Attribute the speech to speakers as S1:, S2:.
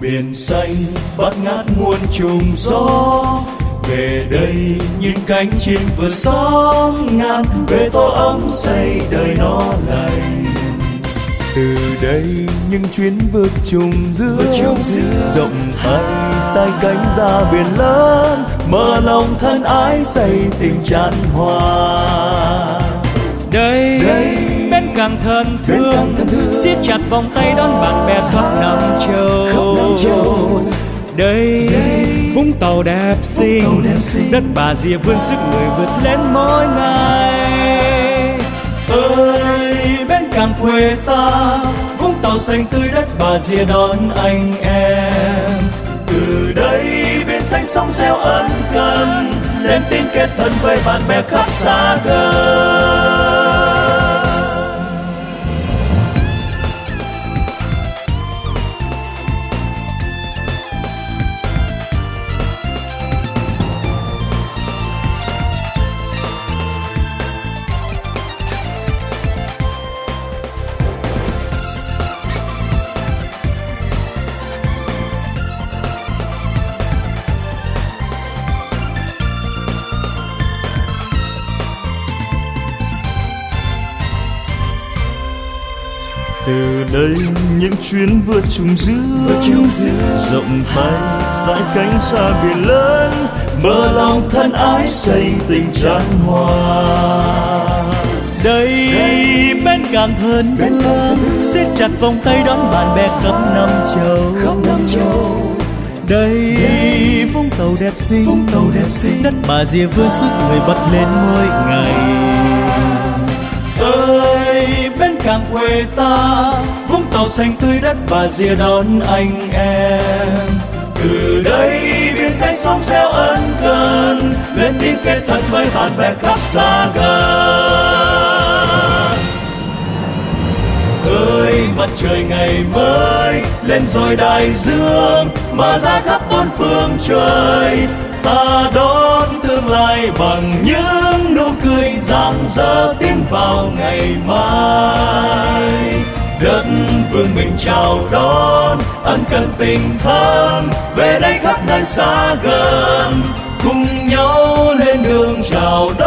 S1: biển xanh bát ngát muôn trùng gió. Về đây những cánh chim vừa sóng ngàn về tổ ấm xây đời nó lành.
S2: Từ đây những chuyến vượt trùng dương rộng tay sai cánh ra biển lớn mở lòng thân ái xây tình chan hòa.
S3: Đây, đây bên càng thân thương. siết chặt vòng tay đón bạn bè khắp năm châu đây, đây vũng tàu đẹp xinh. Đất bà rịa vươn sức người vượt lên mỗi ngày.
S1: Ơi bên càng quê ta vũng tàu xanh tươi đất bà rịa đón anh em. Từ đây bên xanh sóng reo ân cần lên tin kết thân với bạn bè khắp xa gần
S2: từ đây những chuyến vượt trùng dương, rộng tay dãi cánh xa biển lớn
S1: mở lòng thân ái xây tình chan hòa.
S3: Đây, đây bên càng thân thương siết chặt vòng tay đón bạn bè khắp năm châu.
S1: Khắp năm châu.
S3: Đây, đây vũng tàu đẹp xinh
S1: vũng tàu đẹp xinh.
S3: đất bà rìa vươn sức người bật lên mỗi ngày
S1: quê ta. Vũng tàu xanh tươi đất bà rìa đón anh em. Từ đây biển xanh sóng reo ân cần, lên tiếng kết thân với bạn bè khắp xa gần. Ơi, mặt trời ngày mới, lên rồi đại dương, mà ra khắp bốn phương trời, ta đón tương lai bằng những rạng rỡ tiến vào ngày mai. Đất vương mình chào đón, ân cần tình thân, về đây khắp nơi xa gần. Cùng nhau lên đường chào đón.